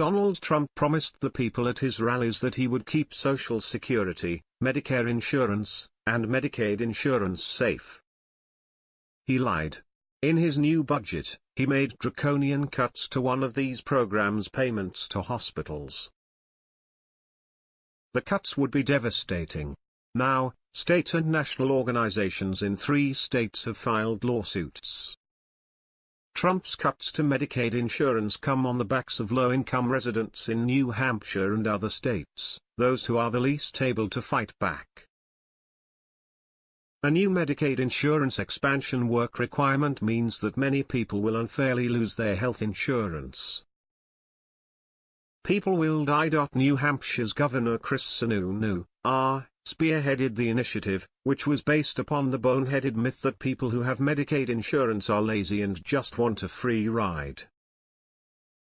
Donald Trump promised the people at his rallies that he would keep Social Security, Medicare insurance, and Medicaid insurance safe. He lied. In his new budget, he made draconian cuts to one of these programs' payments to hospitals. The cuts would be devastating. Now, state and national organizations in three states have filed lawsuits. Trump's cuts to Medicaid insurance come on the backs of low-income residents in New Hampshire and other states, those who are the least able to fight back. A new Medicaid insurance expansion work requirement means that many people will unfairly lose their health insurance. People will die. New Hampshire's Governor Chris Sununu, R., spearheaded the initiative, which was based upon the boneheaded myth that people who have Medicaid insurance are lazy and just want a free ride.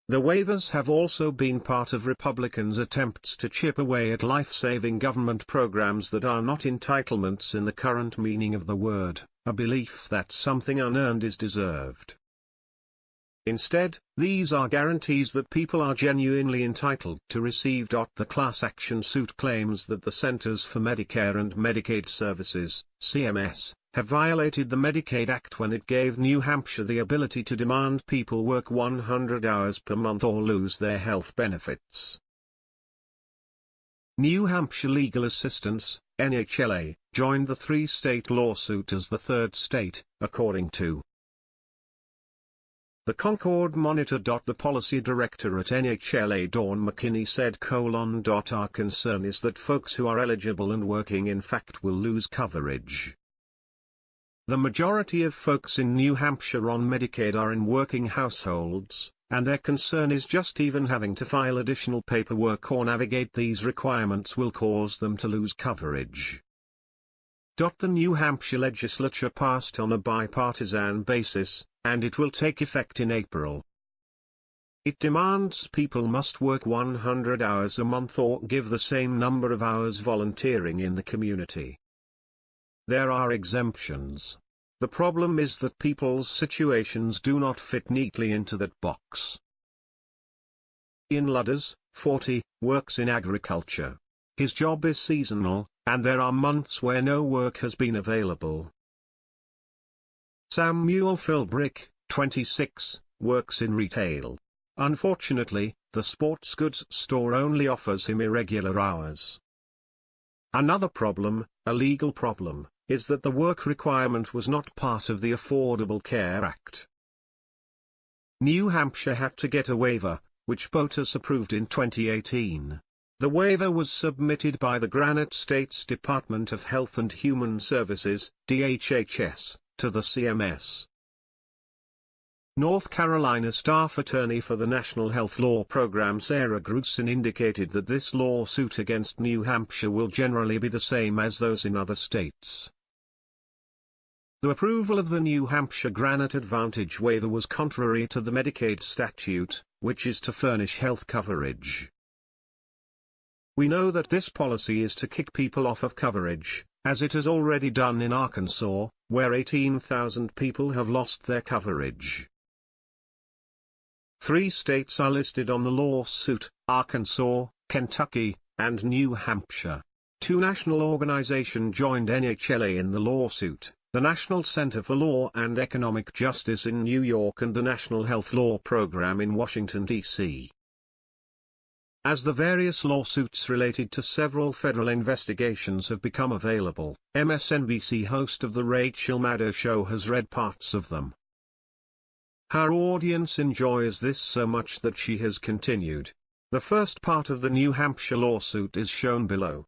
The waivers have also been part of Republicans' attempts to chip away at life-saving government programs that are not entitlements in the current meaning of the word, a belief that something unearned is deserved. Instead, these are guarantees that people are genuinely entitled to receive. The class action suit claims that the Centers for Medicare and Medicaid Services, CMS, have violated the Medicaid Act when it gave New Hampshire the ability to demand people work 100 hours per month or lose their health benefits. New Hampshire Legal Assistance, NHLA, joined the three-state lawsuit as the third state, according to the Concord Monitor. The policy director at NHLA Dawn McKinney said colon. Our concern is that folks who are eligible and working in fact will lose coverage. The majority of folks in New Hampshire on Medicaid are in working households, and their concern is just even having to file additional paperwork or navigate these requirements will cause them to lose coverage. The New Hampshire legislature passed on a bipartisan basis, and it will take effect in April. It demands people must work 100 hours a month or give the same number of hours volunteering in the community. There are exemptions. The problem is that people's situations do not fit neatly into that box. Ian Ludders, 40, works in agriculture. His job is seasonal, and there are months where no work has been available. Samuel Philbrick, 26, works in retail. Unfortunately, the sports goods store only offers him irregular hours. Another problem, a legal problem, is that the work requirement was not part of the Affordable Care Act. New Hampshire had to get a waiver, which POTUS approved in 2018. The waiver was submitted by the Granite State's Department of Health and Human Services, DHHS, to the CMS. North Carolina staff attorney for the National Health Law Program Sarah Grusin indicated that this lawsuit against New Hampshire will generally be the same as those in other states. The approval of the New Hampshire Granite Advantage waiver was contrary to the Medicaid statute, which is to furnish health coverage. We know that this policy is to kick people off of coverage, as it has already done in Arkansas, where 18,000 people have lost their coverage. Three states are listed on the lawsuit, Arkansas, Kentucky, and New Hampshire. Two national organizations joined NHLA in the lawsuit, the National Center for Law and Economic Justice in New York and the National Health Law Program in Washington, D.C. As the various lawsuits related to several federal investigations have become available, MSNBC host of The Rachel Maddow Show has read parts of them. Her audience enjoys this so much that she has continued. The first part of the New Hampshire lawsuit is shown below.